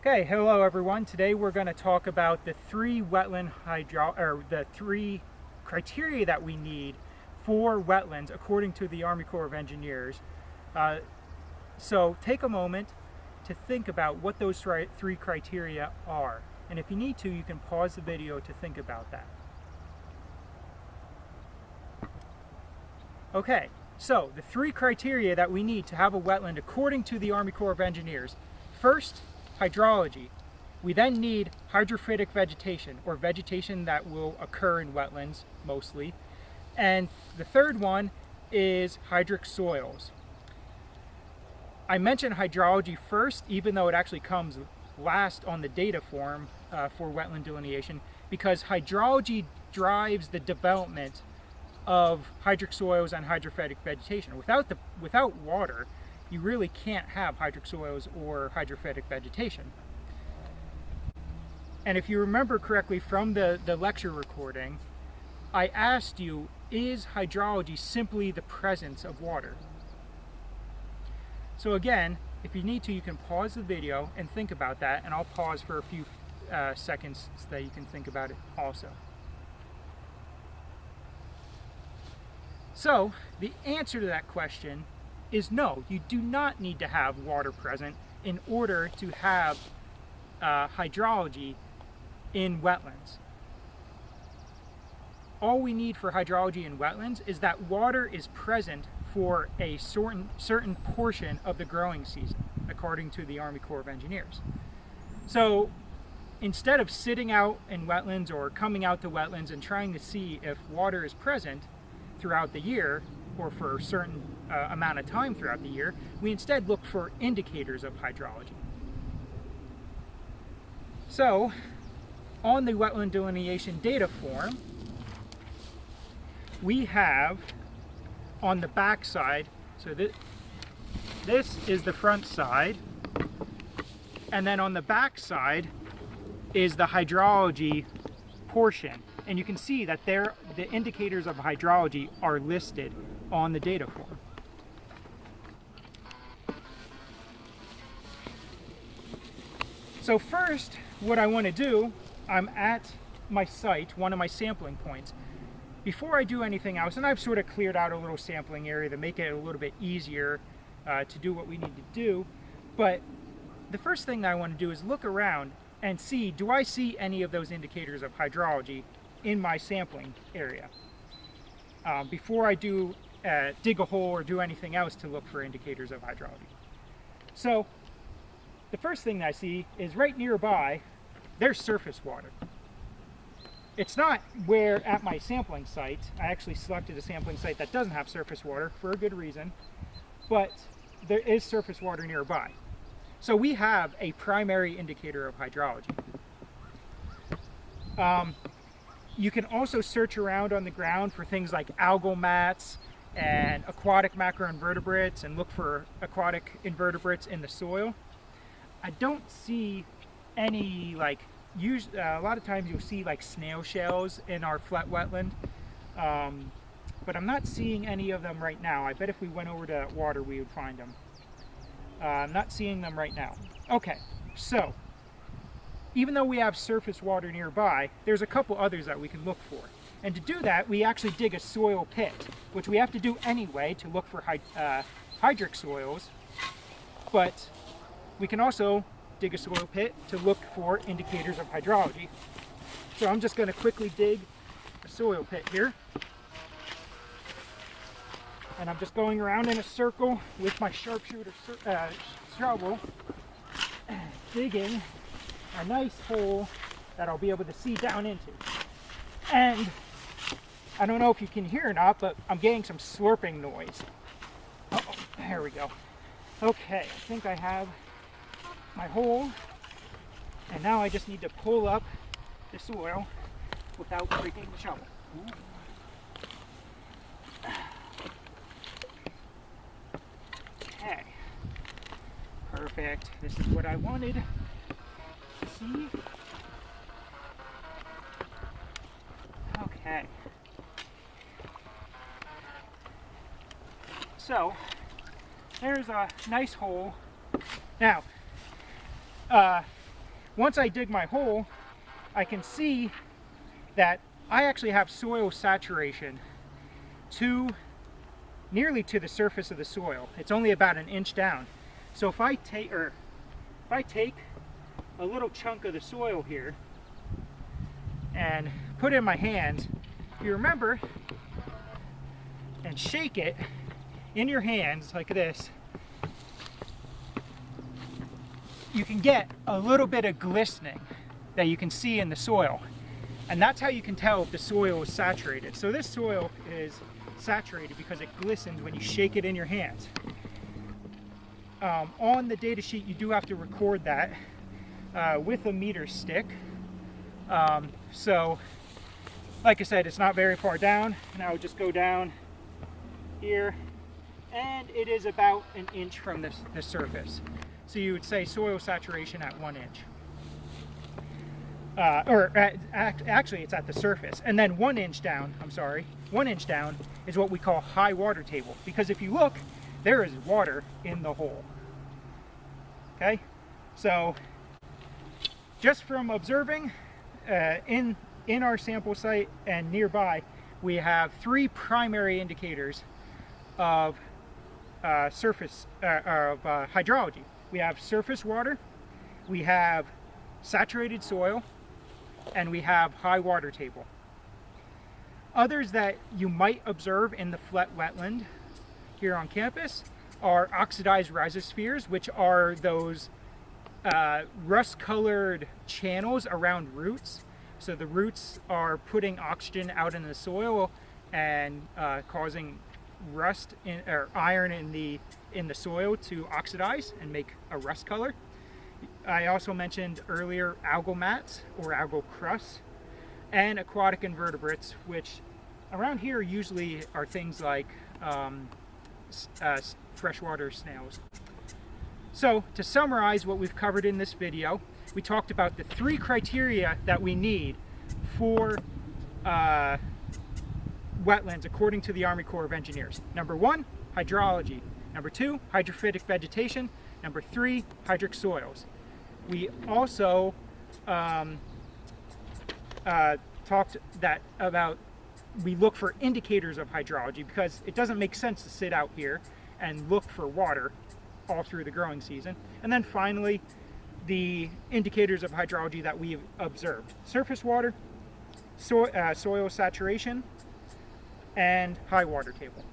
Okay, hello everyone. Today we're going to talk about the three wetland hydro or the three criteria that we need for wetlands according to the Army Corps of Engineers. Uh, so take a moment to think about what those three criteria are. And if you need to, you can pause the video to think about that. Okay, so the three criteria that we need to have a wetland according to the Army Corps of Engineers. First, hydrology. We then need hydrophytic vegetation, or vegetation that will occur in wetlands, mostly. And the third one is hydric soils. I mentioned hydrology first, even though it actually comes last on the data form uh, for wetland delineation, because hydrology drives the development of hydric soils and hydrophytic vegetation. Without, the, without water, you really can't have hydric soils or hydrophytic vegetation. And if you remember correctly from the, the lecture recording, I asked you, is hydrology simply the presence of water? So again, if you need to, you can pause the video and think about that, and I'll pause for a few uh, seconds so that you can think about it also. So, the answer to that question is no, you do not need to have water present in order to have uh, hydrology in wetlands. All we need for hydrology in wetlands is that water is present for a certain, certain portion of the growing season, according to the Army Corps of Engineers. So instead of sitting out in wetlands or coming out to wetlands and trying to see if water is present throughout the year, or for a certain uh, amount of time throughout the year, we instead look for indicators of hydrology. So, on the wetland delineation data form, we have on the back side, so this, this is the front side, and then on the back side is the hydrology portion. And you can see that there, the indicators of hydrology are listed on the data form. So first, what I want to do, I'm at my site, one of my sampling points. Before I do anything else, and I've sort of cleared out a little sampling area to make it a little bit easier uh, to do what we need to do, but the first thing that I want to do is look around and see, do I see any of those indicators of hydrology in my sampling area? Um, before I do uh, dig a hole or do anything else to look for indicators of hydrology. So the first thing I see is right nearby, there's surface water. It's not where at my sampling site, I actually selected a sampling site that doesn't have surface water for a good reason, but there is surface water nearby. So we have a primary indicator of hydrology. Um, you can also search around on the ground for things like algal mats, and aquatic macroinvertebrates and look for aquatic invertebrates in the soil. I don't see any like use uh, a lot of times you'll see like snail shells in our flat wetland um, but I'm not seeing any of them right now. I bet if we went over to water we would find them. Uh, I'm not seeing them right now. Okay so even though we have surface water nearby there's a couple others that we can look for and to do that, we actually dig a soil pit, which we have to do anyway to look for hyd uh, hydric soils. But we can also dig a soil pit to look for indicators of hydrology. So I'm just going to quickly dig a soil pit here. And I'm just going around in a circle with my sharpshooter uh, shovel, digging a nice hole that I'll be able to see down into. And I don't know if you can hear or not, but I'm getting some slurping noise. Uh -oh, there we go. Okay, I think I have my hole. And now I just need to pull up the soil without breaking the shovel. Okay. Perfect. This is what I wanted. See? So, there's a nice hole. Now, uh, once I dig my hole, I can see that I actually have soil saturation to nearly to the surface of the soil. It's only about an inch down. So if I take or if I take a little chunk of the soil here and put it in my hands, you remember and shake it in your hands like this, you can get a little bit of glistening that you can see in the soil. And that's how you can tell if the soil is saturated. So this soil is saturated because it glistens when you shake it in your hands. Um, on the data sheet, you do have to record that uh, with a meter stick. Um, so, like I said, it's not very far down. And I would just go down here, and it is about an inch from the, the surface. So you would say soil saturation at one inch. Uh, or at, act, actually it's at the surface. And then one inch down, I'm sorry, one inch down is what we call high water table. Because if you look, there is water in the hole. Okay, so just from observing uh, in, in our sample site and nearby, we have three primary indicators of uh, surface, uh, of uh, hydrology. We have surface water, we have saturated soil, and we have high water table. Others that you might observe in the Flett wetland here on campus are oxidized rhizospheres, which are those uh, rust-colored channels around roots. So the roots are putting oxygen out in the soil and uh, causing rust in, or iron in the in the soil to oxidize and make a rust color. I also mentioned earlier algal mats or algal crusts and aquatic invertebrates, which around here usually are things like um, uh, freshwater snails. So to summarize what we've covered in this video, we talked about the three criteria that we need for uh, wetlands according to the Army Corps of Engineers. Number one, hydrology. Number two, hydrophytic vegetation. Number three, hydric soils. We also um, uh, talked that about we look for indicators of hydrology because it doesn't make sense to sit out here and look for water all through the growing season. And then finally, the indicators of hydrology that we've observed. Surface water, so, uh, soil saturation, and high water table.